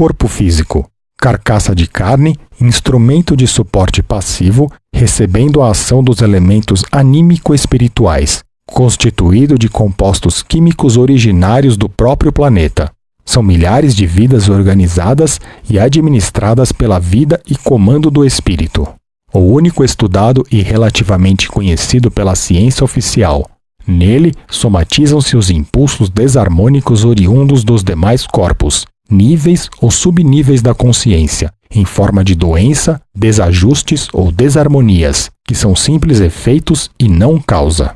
corpo físico, carcaça de carne, instrumento de suporte passivo, recebendo a ação dos elementos anímico-espirituais, constituído de compostos químicos originários do próprio planeta. São milhares de vidas organizadas e administradas pela vida e comando do espírito. O único estudado e relativamente conhecido pela ciência oficial. Nele somatizam-se os impulsos desarmônicos oriundos dos demais corpos, níveis ou subníveis da consciência, em forma de doença, desajustes ou desarmonias, que são simples efeitos e não causa.